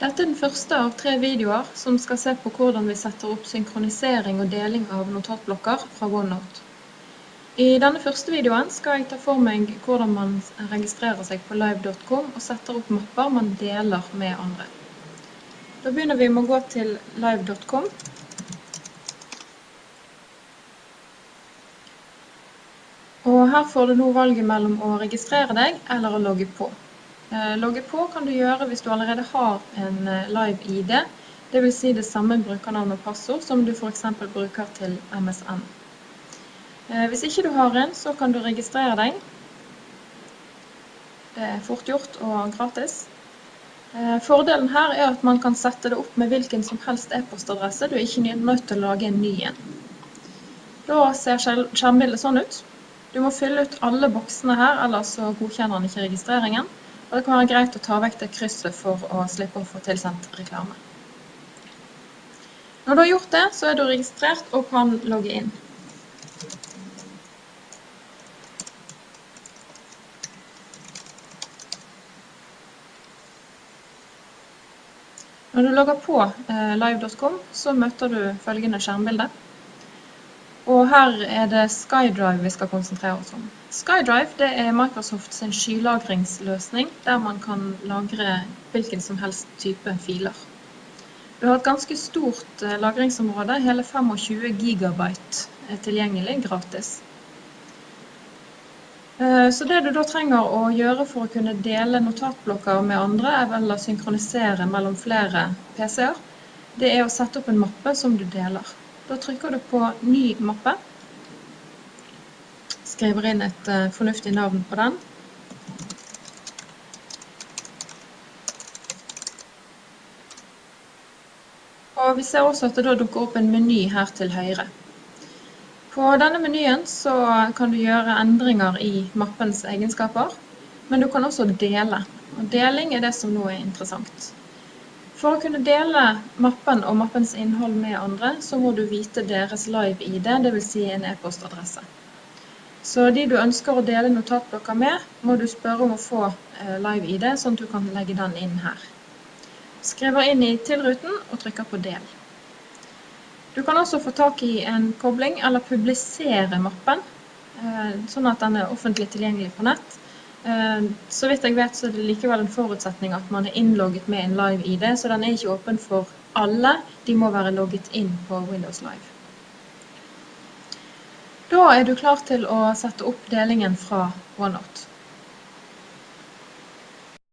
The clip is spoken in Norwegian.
Dette er den første av tre videoer som skal se på hvordan vi setter opp synkronisering og deling av notatblokker fra OneNote. I denne første videoen skal jeg ta for meg hvordan man registrerer seg på live.com og setter opp mapper man deler med andre. Da begynner vi med å gå til live.com. Og her får du nå valget mellom å registrere deg eller å logge på. Eh, logge på kan du gjøre hvis du allerede har en eh, live ID, det vil si det samme brukernavn og passord som du for eksempel bruker til MSN. Eh, hvis ikke du har en, så kan du registrere deg. Det er fort gjort og gratis. Fordelen her er at man kan sette det opp med hvilken som helst e-postadresse. Du er ikke nødt til å lage en ny en. Da ser skjermbildet sånn ut. Du må fylle ut alle boksene her, ellers så godkjenner den ikke registreringen. Og det kan være greit å ta vekk det krysset for å slippe å få tilsendt reklame. Når du har gjort det, så er du registrert og kan logge inn. Når du logger på eh, live.com, så møter du følgende skjermbilde. Og her er det SkyDrive vi skal konsentrere oss om. SkyDrive det er Microsoft sin skylagringsløsning, der man kan lagre hvilken som helst type filer. Du har et ganske stort eh, lagringsområde, hele 25 gigabyte er tilgjengelig gratis. Eh, så det du da trenger å gjøre for å kunne dele notatblokker med andre, er vel å synkronisere mellom flere PC-er. Det er å sette opp en mappe som du deler. Da trykker du på ny mappe. Skriver inn et uh, fornuftig navn på den. Og vi ser også at det da dukker opp en meny her til høyre. På denne menyen så kan du gjøre endringer i mappens egenskaper, men du kan også dele. Og deling er det som nå er interessant. For å kunne dele mappen og mappens innhold med andre, så må du vite deres live-ID, det vil Si en e-postadresse. Så de du ønsker å dele notatblokker med, må du spørre om å få eh, live-ID, sånn at du kan legge den inn her. Skriver inn i tilruten og trykker på del. Du kan også få tak i en kobling eller publisere mappen, eh, sånn at den er offentlig tilgjengelig på nett. Eh, så vidt jeg vet så er det likevel en forutsetning at man er innlogget med en live-ID, så den er ikke åpen for alle. De må være logget inn på Windows Live. Da er du klar til å sette opp delingen fra OneNote.